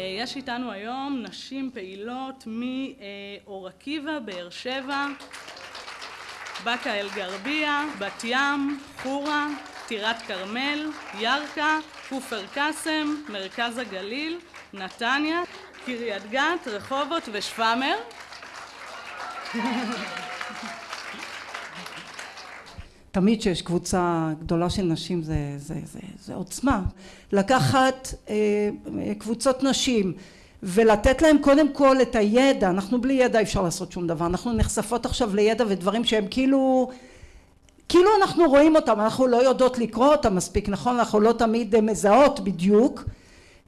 יש איתנו היום נשים פעילות מאור עקיבא, באר שבע, באקה אל גרבייה, בת ים, חורה, טירת כרמל, ירכא, כופר קאסם, מרכז הגליל, נתניה, קריית גת, רחובות ושפאמר. תמיד כשיש קבוצה גדולה של נשים זה, זה, זה, זה עוצמה. לקחת אה, קבוצות נשים ולתת להם קודם כל את הידע, אנחנו בלי ידע אי אפשר לעשות שום דבר, אנחנו נחשפות עכשיו לידע ודברים שהם כאילו, כאילו אנחנו רואים אותם, אנחנו לא יודעות לקרוא אותם מספיק, נכון? אנחנו לא תמיד מזהות בדיוק,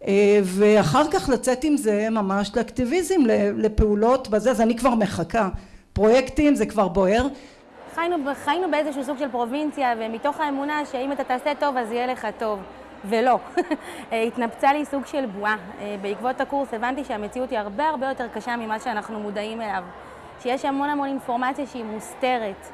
אה, ואחר כך לצאת עם זה ממש לאקטיביזם, לפעולות בזה, אז אני כבר מחכה, פרויקטים זה כבר בוער. חיינו, חיינו באיזשהו סוג של פרובינציה, ומתוך האמונה שאם אתה תעשה טוב אז יהיה לך טוב. ולא. התנפצה לי סוג של בועה. אה, בעקבות הקורס הבנתי שהמציאות היא הרבה הרבה יותר קשה ממה שאנחנו מודעים אליו. שיש המון המון אינפורמציה שהיא מוסתרת.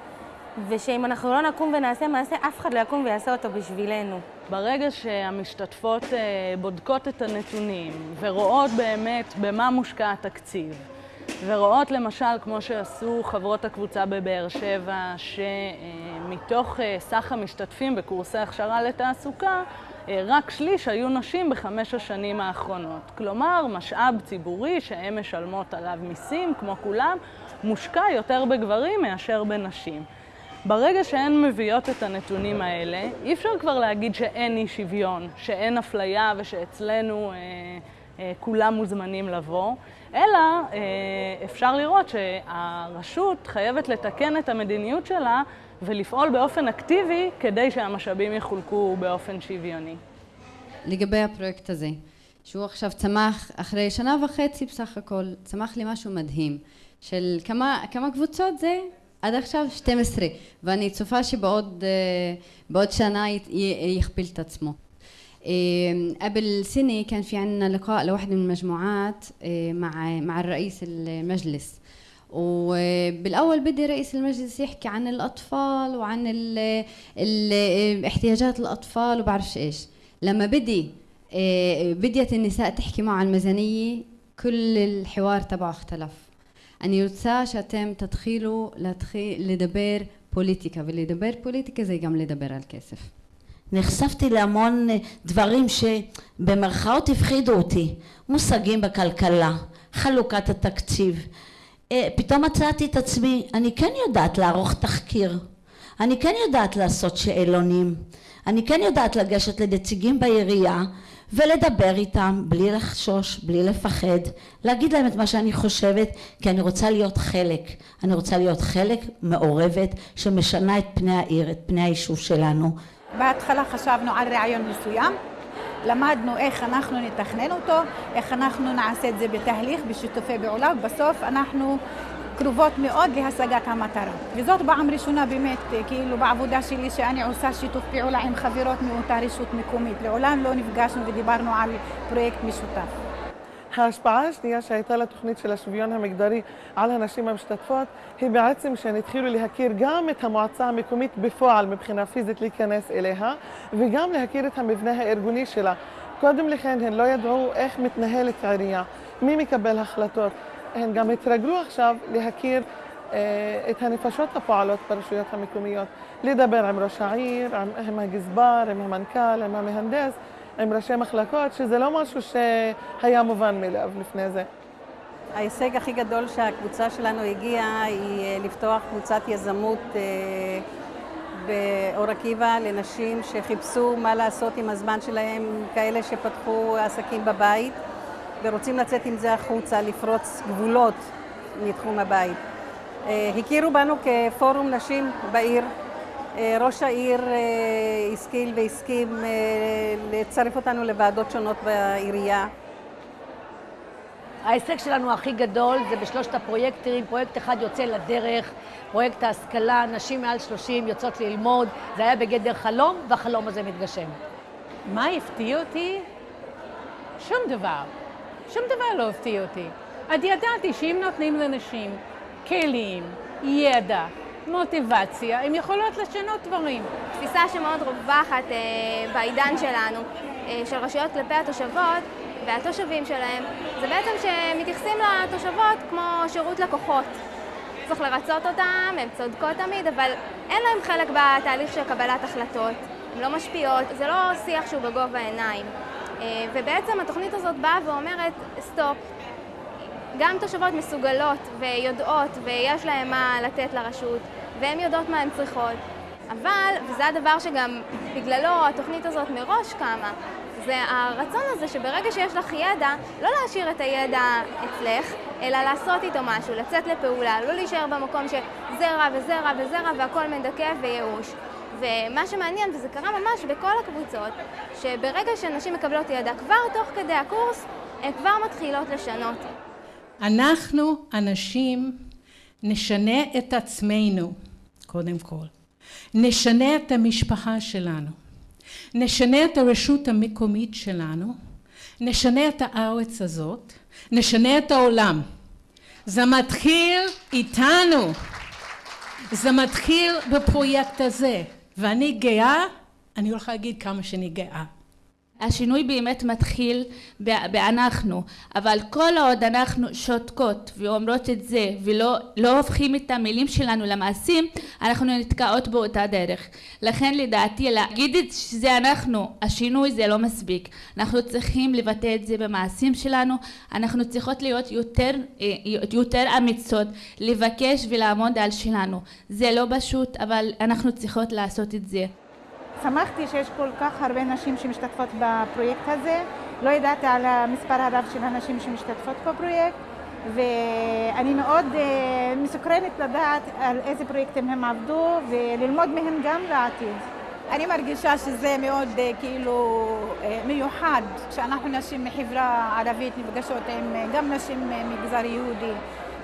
ושאם אנחנו לא נקום ונעשה מעשה, אף אחד לא יקום ויעשה אותו בשבילנו. ברגע שהמשתתפות אה, בודקות את הנתונים ורואות באמת במה מושקע התקציב, ורואות למשל, כמו שעשו חברות הקבוצה בבאר שבע, שמתוך אה, סך המשתתפים בקורסי הכשרה לתעסוקה, אה, רק שליש היו נשים בחמש השנים האחרונות. כלומר, משאב ציבורי שהן משלמות עליו מיסים, כמו כולם, מושקע יותר בגברים מאשר בנשים. ברגע שהן מביאות את הנתונים האלה, אי אפשר כבר להגיד שאין אי שוויון, שאין אפליה ושאצלנו אה, אה, כולם מוזמנים לבוא, אלא אה, אפשר לראות שהרשות חייבת לתקן את המדיניות שלה ולפעול באופן אקטיבי כדי שהמשאבים יחולקו באופן שוויוני. לגבי הפרויקט הזה, שהוא עכשיו צמח אחרי שנה וחצי בסך הכל, צמח לי משהו מדהים של כמה, כמה קבוצות זה? עד עכשיו 12 ואני צופה שבעוד בעוד שנה יכפיל את עצמו إيه، قبل سنة كان في عندنا لقاء لوحدة من المجموعات إيه، مع مع الرئيس المجلس. وبالأول بدي رئيس المجلس يحكي عن الأطفال وعن ال ال احتياجات الأطفال وبعرفش إيش. لما بدي إيه، بديت النساء تحكي معه عن الميزانية كل الحوار تبعه اختلف. أن يوتسا شتم تدخيله لدبير بوليتيكا. واللي دبير بوليتيكا زي قام لدبير الكاسف. נחשפתי להמון דברים שבמרכאות הפחידו אותי. מושגים בכלכלה חלוקת התקציב. פתאום מצאתי את עצמי, אני כן יודעת לערוך תחקיר, אני כן יודעת לעשות שאלונים, אני כן יודעת לגשת לנציגים בעירייה ולדבר איתם בלי לחשוש, בלי לפחד, להגיד להם את מה שאני חושבת, כי אני רוצה להיות חלק, אני רוצה להיות חלק מעורבת שמשנה את פני העיר, את פני היישוב שלנו. בהתחלה חשבנו על רעיון מסוים למדנו איך אנחנו נתכנן אותו, איך אנחנו נעשה את זה בתהליך, בשיתופי פעולה, ובסוף אנחנו קרובות מאוד להשגת המטרה. וזאת פעם ראשונה באמת, כאילו בעבודה שלי שאני עושה שיתוף פעולה עם חברות מאותה רשות מקומית. לעולם לא נפגשנו ודיברנו על פרויקט משותף. ההשפעה השנייה שהייתה לתוכנית של השוויון המגדרי על הנשים המשתתפות היא בעצם שהן התחילו להכיר גם את המועצה המקומית בפועל מבחינה פיזית להיכנס אליה וגם להכיר את המבנה הארגוני שלה. קודם לכן הן לא ידעו איך מתנהלת עירייה, מי מקבל החלטות. הן גם התרגלו עכשיו להכיר אה, את הנפשות הפועלות ברשויות המקומיות, לדבר עם ראש העיר, עם, עם הגזבר, עם המנכ"ל, עם המהנדס. עם ראשי מחלקות, שזה לא משהו שהיה מובן מאליו לפני זה. ההישג הכי גדול שהקבוצה שלנו הגיעה היא אה, לפתוח קבוצת יזמות אה, באור עקיבא לנשים שחיפשו מה לעשות עם הזמן שלהם, כאלה שפתחו עסקים בבית ורוצים לצאת עם זה החוצה, לפרוץ גבולות מתחום הבית. אה, הכירו בנו כפורום נשים בעיר ראש העיר השכיל והסכים לצרף אותנו לוועדות שונות בעירייה. ההישג שלנו הכי גדול זה בשלושת הפרויקטים, פרויקט אחד יוצא לדרך, פרויקט ההשכלה, נשים מעל 30 יוצאות ללמוד, זה היה בגדר חלום, והחלום הזה מתגשם. מה הפתיע אותי? שום דבר. שום דבר לא הפתיע אותי. אני ידעתי שאם נותנים לנשים כלים, ידע, מוטיבציה, הן יכולות לשנות דברים. תפיסה שמאוד רווחת אה, בעידן שלנו, אה, של רשויות כלפי התושבות, והתושבים שלהם, זה בעצם שמתייחסים לתושבות כמו שירות לקוחות. צריך לרצות אותם, הן צודקות תמיד, אבל אין להם חלק בתהליך של קבלת החלטות. הן לא משפיעות, זה לא שיח שהוא בגובה העיניים. אה, ובעצם התוכנית הזאת באה ואומרת, סטופ, גם תושבות מסוגלות ויודעות ויש להן מה לתת לרשות והן יודעות מה הן צריכות. אבל, וזה הדבר שגם בגללו התוכנית הזאת מראש קמה, זה הרצון הזה שברגע שיש לך ידע, לא להשאיר את הידע אצלך, אלא לעשות איתו משהו, לצאת לפעולה, לא להישאר במקום שזה רע וזה רע וזה רע והכל מדכא וייאוש. ומה שמעניין, וזה קרה ממש בכל הקבוצות, שברגע שנשים מקבלות ידע, כבר תוך כדי הקורס, הן כבר מתחילות לשנות. אנחנו, הנשים, נשנה את עצמנו, קודם כל. נשנה את המשפחה שלנו. נשנה את הרשות המקומית שלנו. נשנה את הארץ הזאת. נשנה את העולם. זה מתחיל איתנו. זה מתחיל בפרויקט הזה. ואני גאה, אני הולכה להגיד כמה שאני גאה. השינוי באמת מתחיל באנחנו, אבל כל עוד אנחנו שותקות ואומרות את זה ולא לא הופכים את המילים שלנו למעשים, אנחנו נתקעות באותה דרך. לכן לדעתי להגיד את שזה אנחנו, השינוי זה לא מספיק. אנחנו צריכים לבטא את זה במעשים שלנו, אנחנו צריכות להיות יותר, אה, יותר אמיצות, לבקש ולעמוד על שלנו. זה לא פשוט, אבל אנחנו צריכות לעשות את זה. שמחתי שיש כל כך הרבה נשים שמשתתפות בפרויקט הזה. לא ידעתי על המספר הרב של הנשים שמשתתפות בפרויקט, ואני מאוד uh, מסוקרנת לדעת על איזה פרויקטים הם עבדו וללמוד מהם גם לעתיד. אני מרגישה שזה מאוד uh, כאילו uh, מיוחד כשאנחנו נשים מחברה ערבית נפגשות עם uh, גם נשים ממגזר יהודי.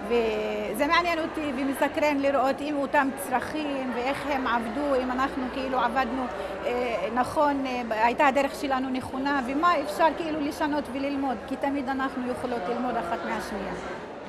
וזה מעניין אותי ומסקרן לראות אם אותם צרכים ואיך הם עבדו, אם אנחנו כאילו עבדנו אה, נכון, אה, הייתה הדרך שלנו נכונה ומה אפשר כאילו לשנות וללמוד, כי תמיד אנחנו יכולות ללמוד אחת מהשנייה.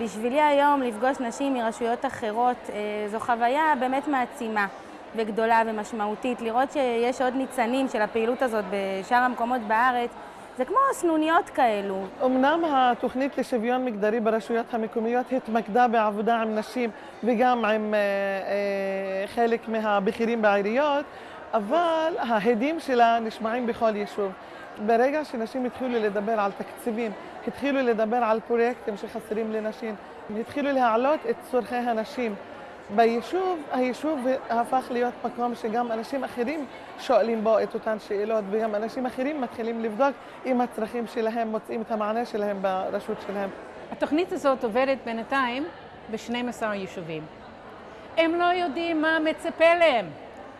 בשבילי היום לפגוש נשים מרשויות אחרות אה, זו חוויה באמת מעצימה וגדולה ומשמעותית. לראות שיש עוד ניצנים של הפעילות הזאת בשאר המקומות בארץ זה כמו סנוניות כאלו. אמנם התוכנית לשוויון מגדרי ברשויות המקומיות התמקדה בעבודה עם נשים וגם עם אה, אה, חלק מהבכירים בעיריות, אבל ההדים שלה נשמעים בכל יישוב. ברגע שנשים התחילו לדבר על תקציבים, התחילו לדבר על פרויקטים שחסרים לנשים, התחילו להעלות את צורכי הנשים. ביישוב, היישוב הפך להיות מקום שגם אנשים אחרים שואלים בו את אותן שאלות וגם אנשים אחרים מתחילים לבדוק אם הצרכים שלהם מוצאים את המענה שלהם ברשות שלהם. התוכנית הזאת עובדת בינתיים ב-12 יישובים. הם לא יודעים מה מצפה להם.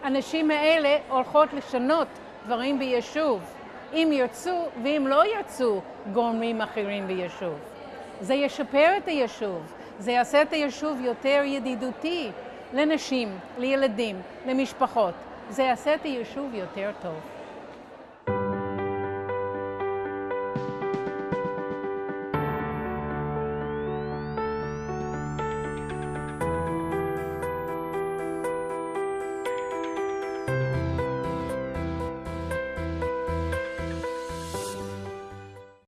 הנשים האלה הולכות לשנות דברים ביישוב, אם ירצו ואם לא ירצו גורמים אחרים ביישוב. זה ישפר את היישוב. זה יעשה את היישוב יותר ידידותי לנשים, לילדים, למשפחות. זה יעשה את היישוב יותר טוב.